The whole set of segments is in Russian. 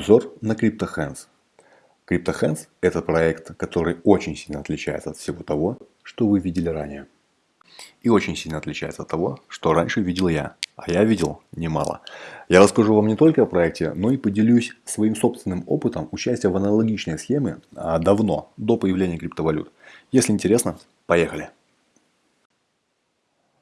Обзор на CryptoHands. CryptoHands – это проект, который очень сильно отличается от всего того, что вы видели ранее. И очень сильно отличается от того, что раньше видел я. А я видел немало. Я расскажу вам не только о проекте, но и поделюсь своим собственным опытом участия в аналогичной схеме а, давно, до появления криптовалют. Если интересно, поехали.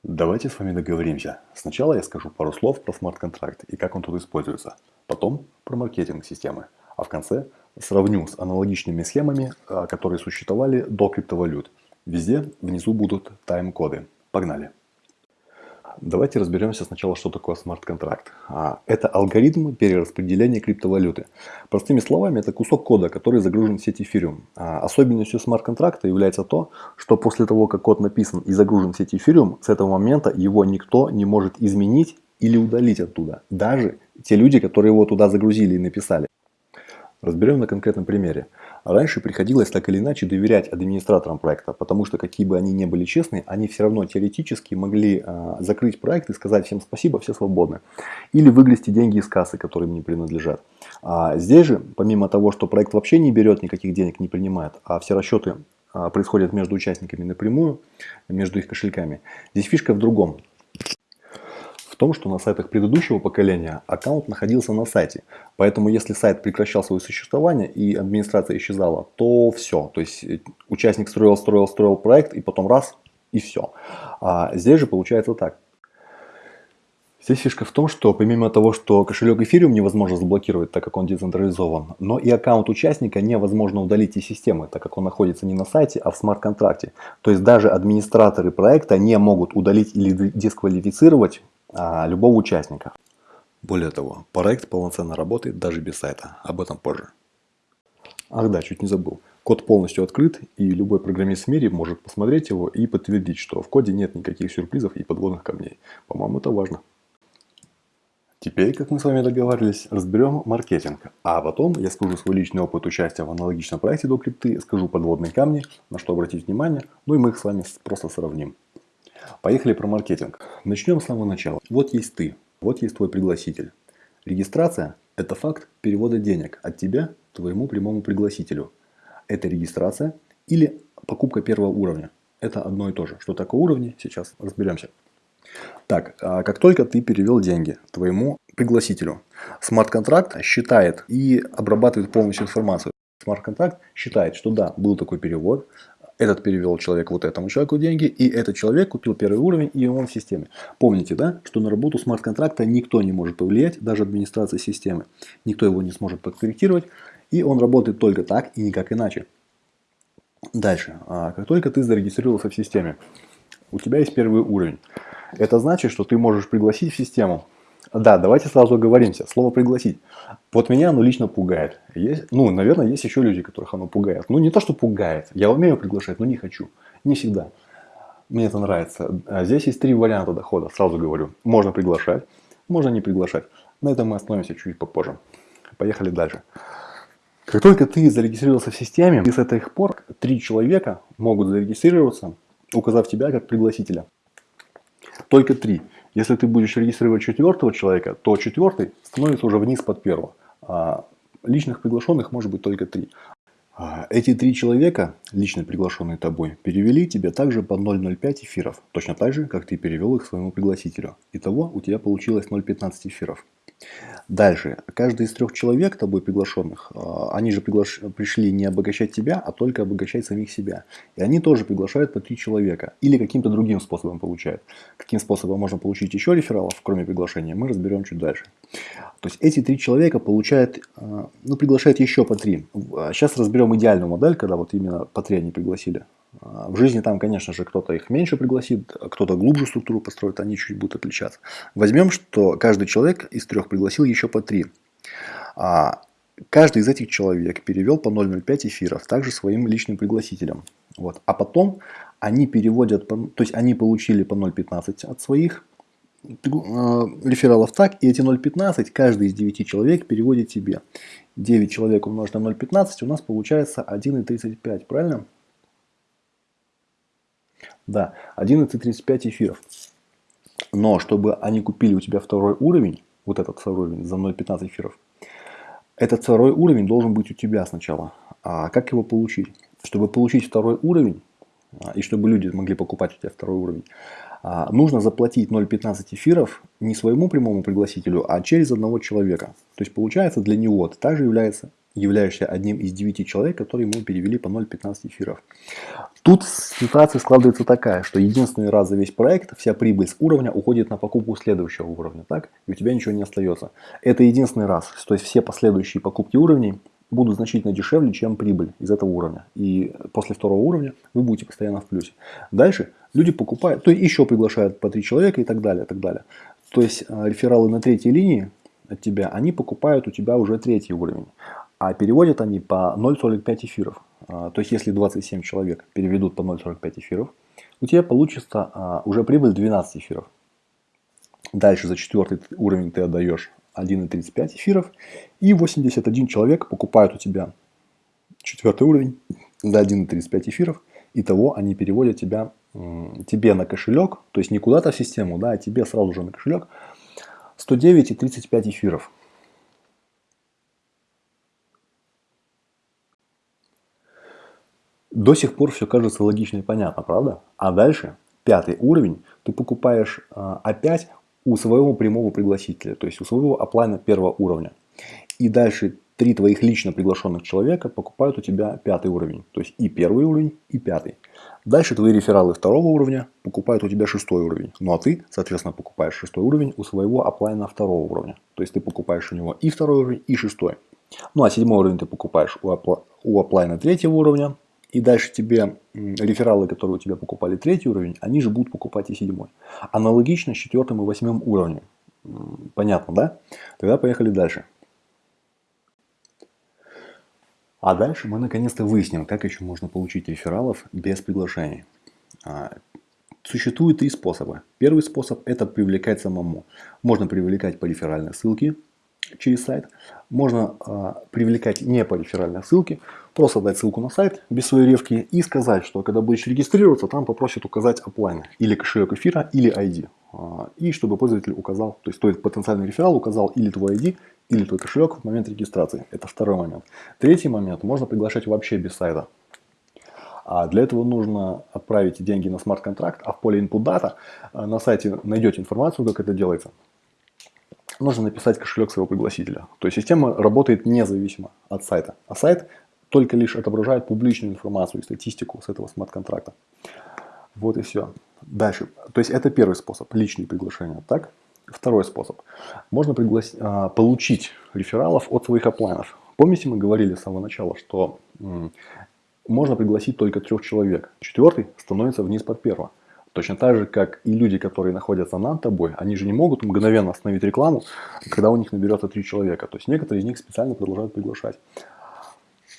Давайте с вами договоримся. Сначала я скажу пару слов про смарт-контракт и как он тут используется. Потом про маркетинг системы. А в конце сравню с аналогичными схемами, а, которые существовали до криптовалют. Везде внизу будут тайм-коды. Погнали! Давайте разберемся сначала, что такое смарт-контракт. А, это алгоритм перераспределения криптовалюты. Простыми словами, это кусок кода, который загружен в сеть эфириум. А, особенностью смарт-контракта является то, что после того, как код написан и загружен в сеть эфириум, с этого момента его никто не может изменить или удалить оттуда. Даже те люди, которые его туда загрузили и написали. Разберем на конкретном примере. Раньше приходилось так или иначе доверять администраторам проекта, потому что какие бы они ни были честны, они все равно теоретически могли э, закрыть проект и сказать всем спасибо, все свободны. Или выгрести деньги из кассы, которые им не принадлежат. А здесь же, помимо того, что проект вообще не берет никаких денег, не принимает, а все расчеты э, происходят между участниками напрямую, между их кошельками, здесь фишка в другом том, что на сайтах предыдущего поколения аккаунт находился на сайте. Поэтому если сайт прекращал свое существование и администрация исчезала, то все. То есть э, участник строил, строил, строил проект и потом раз и все. А здесь же получается так. Здесь фишка в том, что помимо того, что кошелек эфириум невозможно заблокировать, так как он децентрализован, но и аккаунт участника невозможно удалить из системы, так как он находится не на сайте, а в смарт-контракте. То есть даже администраторы проекта не могут удалить или дисквалифицировать а, любого участника. Более того, проект полноценно работает даже без сайта. Об этом позже. Ах да, чуть не забыл. Код полностью открыт, и любой программист в мире может посмотреть его и подтвердить, что в коде нет никаких сюрпризов и подводных камней. По-моему, это важно. Теперь, как мы с вами договаривались, разберем маркетинг. А потом я скажу свой личный опыт участия в аналогичном проекте до крипты, скажу подводные камни, на что обратить внимание, ну и мы их с вами просто сравним. Поехали про маркетинг. Начнем с самого начала. Вот есть ты, вот есть твой пригласитель. Регистрация – это факт перевода денег от тебя твоему прямому пригласителю. Это регистрация или покупка первого уровня. Это одно и то же. Что такое уровни, сейчас разберемся. Так, а как только ты перевел деньги твоему пригласителю, смарт-контракт считает и обрабатывает полностью информацию. Смарт-контракт считает, что да, был такой перевод, этот перевел человек вот этому человеку деньги, и этот человек купил первый уровень, и он в системе. Помните, да, что на работу смарт-контракта никто не может повлиять, даже администрация системы. Никто его не сможет подкорректировать, и он работает только так и никак иначе. Дальше. А как только ты зарегистрировался в системе, у тебя есть первый уровень. Это значит, что ты можешь пригласить в систему да, давайте сразу оговоримся. Слово «пригласить». Вот меня оно лично пугает. Есть, ну, наверное, есть еще люди, которых оно пугает. Ну, не то, что пугает. Я умею приглашать, но не хочу. Не всегда. Мне это нравится. А здесь есть три варианта дохода, сразу говорю. Можно приглашать, можно не приглашать. На этом мы остановимся чуть попозже. Поехали дальше. Как только ты зарегистрировался в системе, и с этих пор три человека могут зарегистрироваться, указав тебя как пригласителя. Только три. Если ты будешь регистрировать четвертого человека, то четвертый становится уже вниз под первого. А личных приглашенных может быть только три. А эти три человека, лично приглашенные тобой, перевели тебе также по 0,05 эфиров. Точно так же, как ты перевел их своему пригласителю. Итого у тебя получилось 0,15 эфиров. Дальше. Каждый из трех человек, тобой приглашенных, а, они же приглаш... пришли не обогащать тебя, а только обогащать самих себя. И они тоже приглашают по три человека. Или каким-то другим способом получают. Каким способом можно получить еще рефералов, кроме приглашения, мы разберем чуть дальше. То есть эти три человека получают, а, ну, приглашают еще по три. Сейчас разберем идеальную модель, когда вот именно по три они пригласили. А, в жизни там, конечно же, кто-то их меньше пригласит, а кто-то глубже структуру построит, они чуть будут отличаться. Возьмем, что каждый человек из трех пригласил еще по три. А каждый из этих человек перевел по 0,05 эфиров, также своим личным пригласителям. Вот. А потом они переводят, то есть они получили по 0,15 от своих рефералов так, и эти 0,15 каждый из 9 человек переводит себе. 9 человек умножить на 0,15 у нас получается 1,35, правильно? Да, 11.35 эфиров. Но чтобы они купили у тебя второй уровень, вот этот второй уровень за 0.15 эфиров, Этот второй уровень должен быть у тебя сначала. А как его получить? Чтобы получить второй уровень, а, и чтобы люди могли покупать у тебя второй уровень, а, нужно заплатить 0,15 эфиров не своему прямому пригласителю, а через одного человека. То есть получается для него ты также является, являешься одним из девяти человек, которые ему перевели по 0,15 эфиров. Тут ситуация складывается такая, что единственный раз за весь проект вся прибыль с уровня уходит на покупку следующего уровня, так? И у тебя ничего не остается. Это единственный раз. То есть все последующие покупки уровней будут значительно дешевле, чем прибыль из этого уровня. И после второго уровня вы будете постоянно в плюсе. Дальше люди покупают, то есть еще приглашают по три человека и так далее, и так далее. То есть э, рефералы на третьей линии от тебя, они покупают у тебя уже третий уровень. А переводят они по 0,45 эфиров. А, то есть если 27 человек переведут по 0,45 эфиров, у тебя получится а, уже прибыль 12 эфиров. Дальше за четвертый уровень ты отдаешь 1,35 эфиров. И 81 человек покупают у тебя четвертый уровень за 1,35 эфиров. Итого они переводят тебя, тебе на кошелек, то есть не куда-то в систему, да, а тебе сразу же на кошелек 109,35 эфиров. До сих пор все кажется логично и понятно, правда? А дальше, пятый уровень, ты покупаешь а, опять у своего прямого пригласителя, то есть у своего оплайна первого уровня. И дальше три твоих лично приглашенных человека покупают у тебя пятый уровень. То есть и первый уровень, и пятый. Дальше твои рефералы второго уровня покупают у тебя шестой уровень. Ну а ты, соответственно, покупаешь шестой уровень у своего оплайна второго уровня. То есть ты покупаешь у него и второй уровень, и шестой. Ну а седьмой уровень ты покупаешь у, апла у оплайна третьего уровня, и дальше тебе рефералы, которые у тебя покупали третий уровень, они же будут покупать и седьмой. Аналогично с четвертым и восьмым уровнем. Понятно, да? Тогда поехали дальше. А дальше мы наконец-то выясним, как еще можно получить рефералов без приглашений. А, существует три способа. Первый способ это привлекать самому. Можно привлекать по реферальной ссылке, через сайт. Можно э, привлекать не по реферальной ссылке, просто дать ссылку на сайт без своей ревки и сказать, что когда будешь регистрироваться, там попросят указать оплайн или кошелек эфира, или ID. А, и чтобы пользователь указал, то есть тот потенциальный реферал указал или твой ID, или твой кошелек в момент регистрации. Это второй момент. Третий момент, можно приглашать вообще без сайта. А для этого нужно отправить деньги на смарт-контракт, а в поле input data на сайте найдете информацию, как это делается нужно написать кошелек своего пригласителя. То есть система работает независимо от сайта. А сайт только лишь отображает публичную информацию и статистику с этого смарт-контракта. Вот и все. Дальше. То есть это первый способ, личные приглашения. Так? Второй способ. Можно приглас... А, получить рефералов от своих оплайнов. Помните, мы говорили с самого начала, что можно пригласить только трех человек. Четвертый становится вниз под первого. Точно так же, как и люди, которые находятся над тобой, они же не могут мгновенно остановить рекламу, когда у них наберется три человека. То есть некоторые из них специально продолжают приглашать.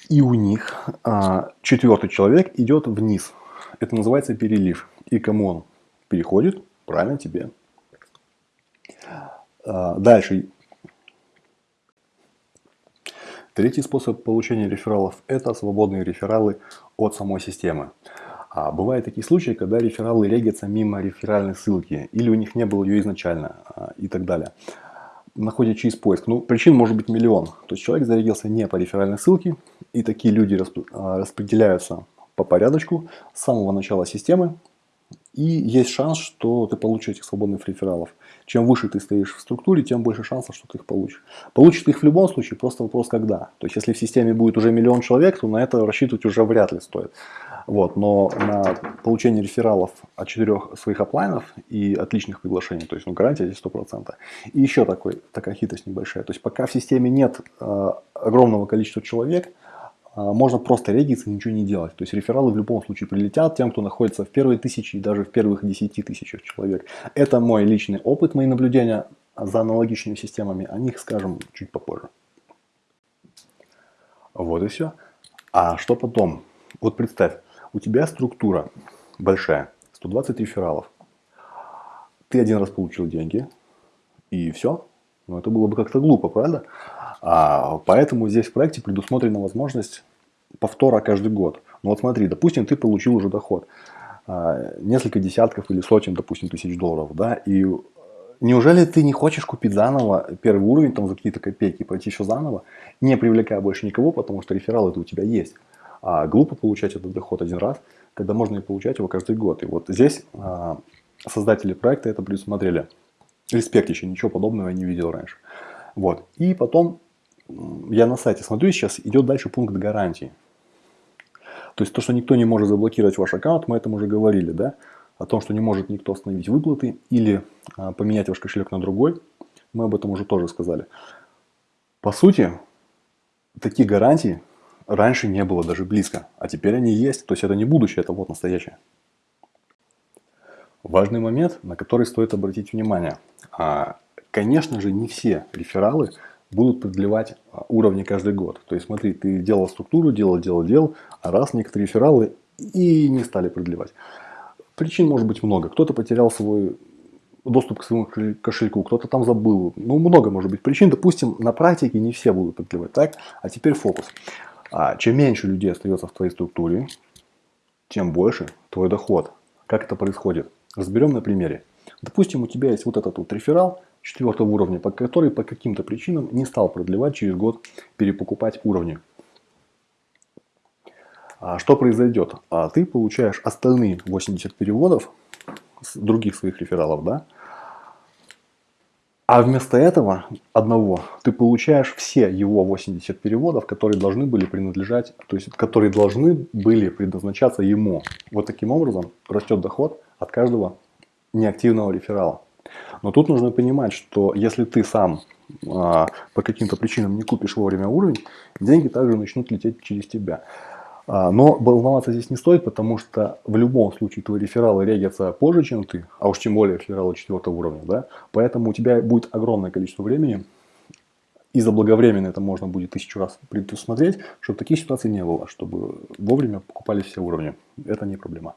И у них а, четвертый человек идет вниз. Это называется перелив. И кому он переходит? Правильно тебе. А, дальше. Третий способ получения рефералов – это свободные рефералы от самой системы. А бывают такие случаи, когда рефералы регятся мимо реферальной ссылки, или у них не было ее изначально, а, и так далее. Находят через поиск. Ну, причин может быть миллион. То есть человек зарегился не по реферальной ссылке, и такие люди а, распределяются по порядочку с самого начала системы, и есть шанс, что ты получишь этих свободных рефералов. Чем выше ты стоишь в структуре, тем больше шансов, что ты их получишь. Получишь ты их в любом случае, просто вопрос когда. То есть, если в системе будет уже миллион человек, то на это рассчитывать уже вряд ли стоит. Вот, но на получение рефералов от четырех своих оплайнов и отличных приглашений, то есть ну, гарантия здесь 100%. И еще такой, такая хитрость небольшая. То есть пока в системе нет э, огромного количества человек, можно просто региться и ничего не делать. То есть рефералы в любом случае прилетят тем, кто находится в первой тысяче и даже в первых десяти тысячах человек. Это мой личный опыт, мои наблюдения за аналогичными системами. О них скажем чуть попозже. Вот и все. А что потом? Вот представь, у тебя структура большая, 120 рефералов. Ты один раз получил деньги, и все. Но это было бы как-то глупо, правда? А, поэтому здесь в проекте предусмотрена возможность повтора каждый год. Ну вот смотри, допустим, ты получил уже доход. А, несколько десятков или сотен, допустим, тысяч долларов. Да, и неужели ты не хочешь купить заново первый уровень там за какие-то копейки, пройти все заново, не привлекая больше никого, потому что реферал это у тебя есть. А глупо получать этот доход один раз, когда можно и получать его каждый год. И вот здесь а, создатели проекта это предусмотрели. Респект еще, ничего подобного я не видел раньше. Вот. И потом я на сайте смотрю, сейчас идет дальше пункт гарантии. То есть то, что никто не может заблокировать ваш аккаунт, мы этом уже говорили, да? О том, что не может никто остановить выплаты или а, поменять ваш кошелек на другой, мы об этом уже тоже сказали. По сути, таких гарантий раньше не было даже близко, а теперь они есть. То есть это не будущее, это вот настоящее. Важный момент, на который стоит обратить внимание. А, конечно же, не все рефералы будут продлевать а, уровни каждый год. То есть смотри, ты делал структуру, делал, делал, делал, а раз некоторые рефералы и не стали продлевать. Причин может быть много. Кто-то потерял свой доступ к своему кошельку, кто-то там забыл. Ну, много может быть причин. Допустим, на практике не все будут продлевать. Так? А теперь фокус. А чем меньше людей остается в твоей структуре, тем больше твой доход. Как это происходит? Разберем на примере. Допустим, у тебя есть вот этот вот реферал четвертого уровня, который по каким-то причинам не стал продлевать через год перепокупать уровни. А что произойдет? А ты получаешь остальные 80 переводов с других своих рефералов, да? А вместо этого одного ты получаешь все его 80 переводов, которые должны были принадлежать, то есть которые должны были предназначаться ему. Вот таким образом растет доход от каждого неактивного реферала. Но тут нужно понимать, что если ты сам а, по каким-то причинам не купишь вовремя уровень, деньги также начнут лететь через тебя. А, но волноваться здесь не стоит, потому что в любом случае твои рефералы регятся позже, чем ты, а уж тем более рефералы четвертого уровня. Да? Поэтому у тебя будет огромное количество времени, и заблаговременно это можно будет тысячу раз предусмотреть, чтобы таких ситуаций не было, чтобы вовремя покупались все уровни. Это не проблема.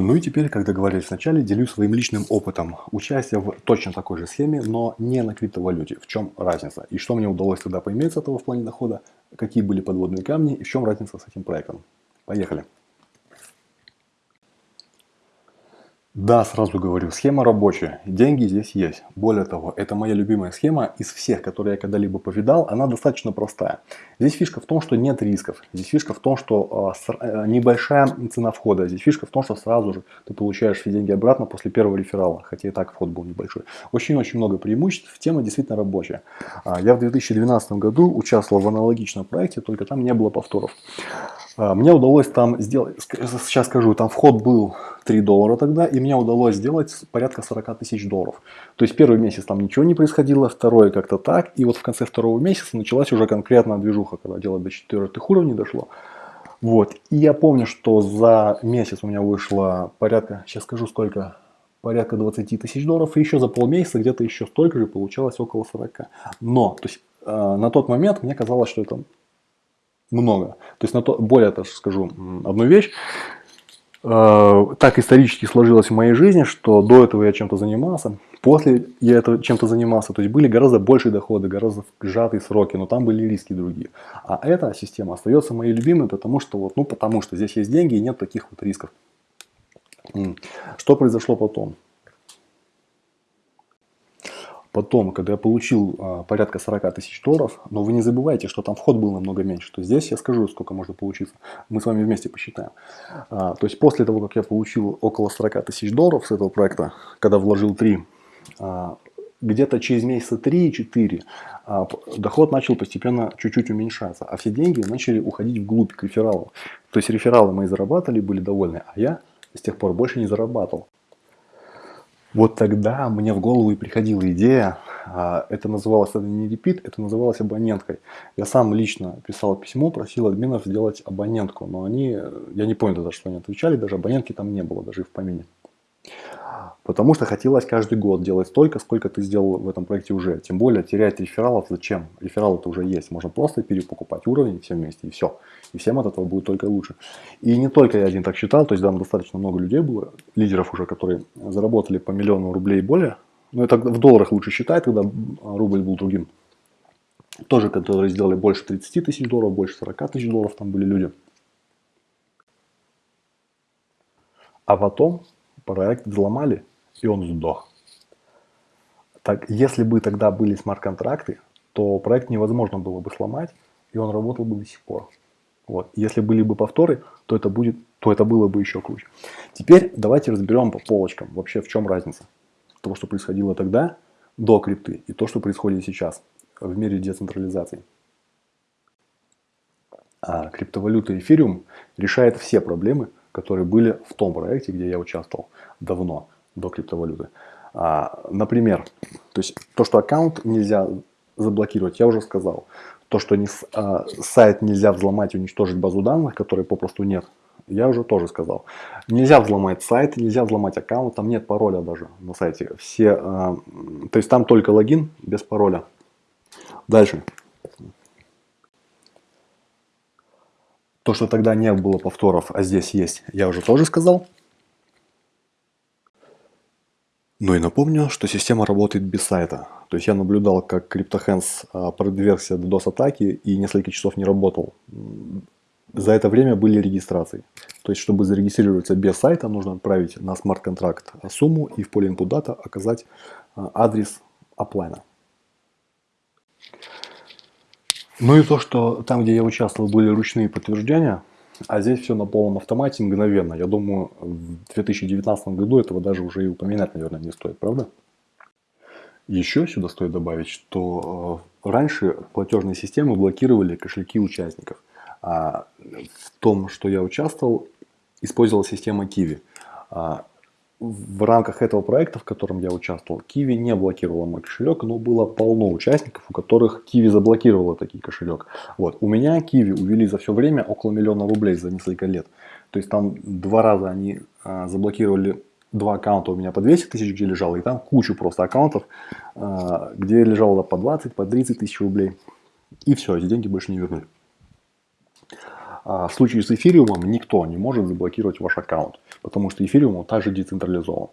Ну и теперь, как договорились вначале, делюсь своим личным опытом участия в точно такой же схеме, но не на криптовалюте. В чем разница? И что мне удалось тогда поиметь с этого в плане дохода? Какие были подводные камни и в чем разница с этим проектом? Поехали! Да, сразу говорю, схема рабочая, деньги здесь есть. Более того, это моя любимая схема из всех, которые я когда-либо повидал, она достаточно простая. Здесь фишка в том, что нет рисков, здесь фишка в том, что э, небольшая цена входа, здесь фишка в том, что сразу же ты получаешь все деньги обратно после первого реферала, хотя и так вход был небольшой. Очень-очень много преимуществ, тема действительно рабочая. А, я в 2012 году участвовал в аналогичном проекте, только там не было повторов. А, мне удалось там сделать, сейчас скажу, там вход был 3 доллара тогда, и мне удалось сделать порядка 40 тысяч долларов. То есть первый месяц там ничего не происходило, второй как-то так, и вот в конце второго месяца началась уже конкретная движуха, когда дело до четвертых уровней дошло. Вот, и я помню, что за месяц у меня вышло порядка, сейчас скажу сколько, порядка 20 тысяч долларов, и еще за полмесяца где-то еще столько же получалось около 40. Но, то есть э, на тот момент мне казалось, что это много. То есть, на то, более того скажу одну вещь. Э, так исторически сложилось в моей жизни, что до этого я чем-то занимался, после я это чем-то занимался, то есть были гораздо большие доходы, гораздо сжатые сроки, но там были риски другие. А эта система остается моей любимой, потому что вот, ну потому что здесь есть деньги и нет таких вот рисков. Что произошло потом? Потом, когда я получил а, порядка 40 тысяч долларов, но вы не забывайте, что там вход был намного меньше, то здесь я скажу, сколько может получиться. Мы с вами вместе посчитаем. А, то есть после того, как я получил около 40 тысяч долларов с этого проекта, когда вложил 3, а, где-то через месяца 3-4 а, доход начал постепенно чуть-чуть уменьшаться, а все деньги начали уходить вглубь к рефералу. То есть рефералы мои зарабатывали, были довольны, а я с тех пор больше не зарабатывал. Вот тогда мне в голову и приходила идея, а, это называлось это не репит, это называлось абоненткой. Я сам лично писал письмо, просил админов сделать абонентку, но они, я не понял даже, что они отвечали, даже абонентки там не было, даже в помине. Потому что хотелось каждый год делать столько, сколько ты сделал в этом проекте уже. Тем более терять рефералов зачем? Рефералы-то уже есть. Можно просто перепокупать уровень все вместе и все. И всем от этого будет только лучше. И не только я один так считал, то есть там достаточно много людей было, лидеров уже, которые заработали по миллиону рублей и более. Но это в долларах лучше считать, когда рубль был другим. Тоже, которые сделали больше 30 тысяч долларов, больше 40 тысяч долларов, там были люди. А потом проект взломали и он сдох. Так, если бы тогда были смарт-контракты, то проект невозможно было бы сломать, и он работал бы до сих пор. Вот. Если были бы повторы, то это, будет, то это было бы еще круче. Теперь давайте разберем по полочкам, вообще в чем разница того, что происходило тогда, до крипты, и то, что происходит сейчас в мире децентрализации. А криптовалюта эфириум решает все проблемы, которые были в том проекте, где я участвовал давно, до криптовалюты. А, например, то есть то, что аккаунт нельзя заблокировать, я уже сказал. То, что не, а, сайт нельзя взломать и уничтожить базу данных, которой попросту нет, я уже тоже сказал. Нельзя взломать сайт, нельзя взломать аккаунт, там нет пароля даже на сайте. Все, а, то есть там только логин без пароля. Дальше. То, что тогда не было повторов, а здесь есть, я уже тоже сказал. Ну и напомню, что система работает без сайта. То есть я наблюдал, как CryptoHands а, подвергся DDoS-атаке и несколько часов не работал. За это время были регистрации. То есть, чтобы зарегистрироваться без сайта, нужно отправить на смарт-контракт сумму и в поле input data оказать а, адрес оплайна. Ну и то, что там, где я участвовал, были ручные подтверждения, а здесь все на полном автомате мгновенно. Я думаю, в 2019 году этого даже уже и упоминать, наверное, не стоит, правда? Еще сюда стоит добавить, что э, раньше платежные системы блокировали кошельки участников. А в том, что я участвовал, использовал система Kiwi. В рамках этого проекта, в котором я участвовал, Kiwi не блокировала мой кошелек, но было полно участников, у которых Kiwi заблокировала такой кошелек. Вот. У меня Kiwi увели за все время около миллиона рублей за несколько лет. То есть там два раза они а, заблокировали два аккаунта у меня по 200 тысяч, где лежало, и там кучу просто аккаунтов, а, где лежало по 20, по 30 тысяч рублей. И все, эти деньги больше не вернули. А в случае с эфириумом никто не может заблокировать ваш аккаунт, потому что эфириум он также децентрализован.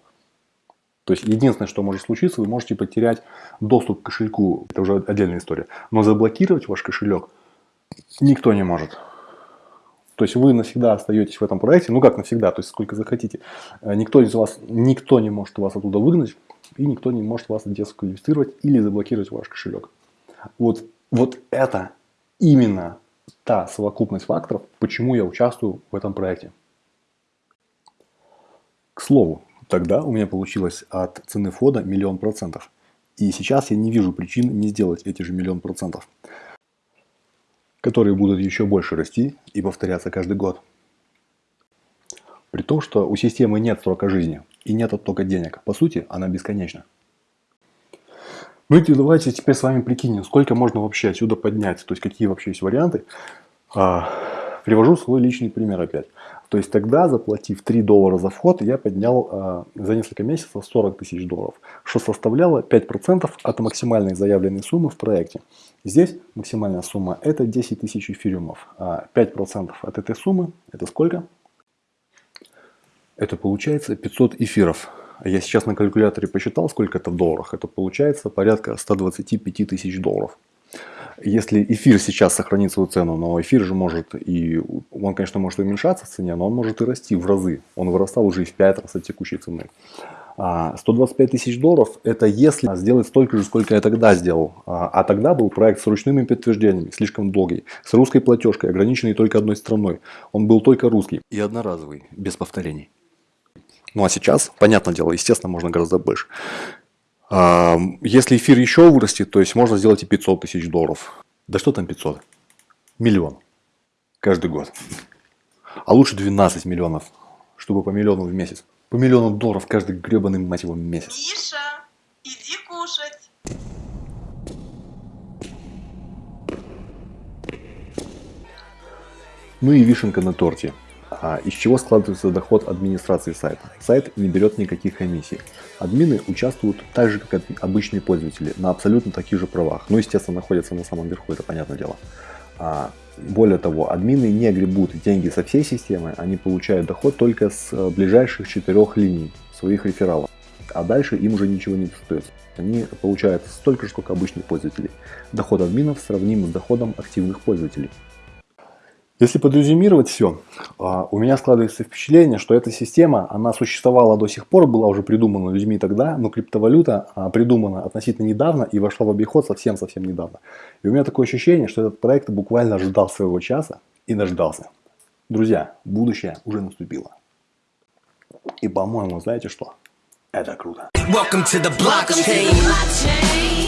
То есть единственное, что может случиться, вы можете потерять доступ к кошельку, это уже отдельная история. Но заблокировать ваш кошелек никто не может. То есть вы навсегда остаетесь в этом проекте, ну как навсегда, то есть сколько захотите. Э, никто из вас, никто не может вас оттуда выгнать, и никто не может вас дисквалифицировать или заблокировать ваш кошелек. Вот, вот это именно та совокупность факторов, почему я участвую в этом проекте. К слову, тогда у меня получилось от цены входа миллион процентов. И сейчас я не вижу причин не сделать эти же миллион процентов, которые будут еще больше расти и повторяться каждый год. При том, что у системы нет срока жизни и нет оттока денег. По сути, она бесконечна. Ну и давайте теперь с вами прикинем, сколько можно вообще отсюда поднять, то есть какие вообще есть варианты. А, привожу свой личный пример опять. То есть тогда, заплатив 3 доллара за вход, я поднял а, за несколько месяцев 40 тысяч долларов, что составляло 5% от максимальной заявленной суммы в проекте. Здесь максимальная сумма это 10 тысяч эфириумов, а 5% от этой суммы это сколько? Это получается 500 эфиров. Я сейчас на калькуляторе посчитал, сколько это в долларах. Это получается порядка 125 тысяч долларов. Если эфир сейчас сохранит свою цену, но эфир же может и, он, конечно, может уменьшаться в цене, но он может и расти в разы. Он вырастал уже и в 5 раз от текущей цены. 125 а, тысяч долларов это если сделать столько же, сколько я тогда сделал. А, а тогда был проект с ручными подтверждениями, слишком долгий, с русской платежкой, ограниченной только одной страной. Он был только русский и одноразовый, без повторений. Ну а сейчас, понятное дело, естественно, можно гораздо больше. А, если эфир еще вырастет, то есть можно сделать и 500 тысяч долларов. Да что там 500? Миллион. Каждый год. А лучше 12 миллионов, чтобы по миллиону в месяц. По миллиону долларов каждый гребаный, мать его, месяц. Миша, иди кушать. Ну и вишенка на торте. А из чего складывается доход администрации сайта? Сайт не берет никаких комиссий. Админы участвуют так же, как обычные пользователи, на абсолютно таких же правах. Ну, естественно, находятся на самом верху, это понятное дело. А, более того, админы не гребут деньги со всей системы, они получают доход только с э, ближайших четырех линий своих рефералов. А дальше им уже ничего не достается. Они получают столько же, сколько обычные пользователи. Доход админов сравним с доходом активных пользователей. Если подрезюмировать все, у меня складывается впечатление, что эта система, она существовала до сих пор, была уже придумана людьми тогда, но криптовалюта а, придумана относительно недавно и вошла в обиход совсем-совсем недавно. И у меня такое ощущение, что этот проект буквально ждал своего часа и дождался. Друзья, будущее уже наступило. И по-моему, знаете что? Это круто. Welcome to the blockchain.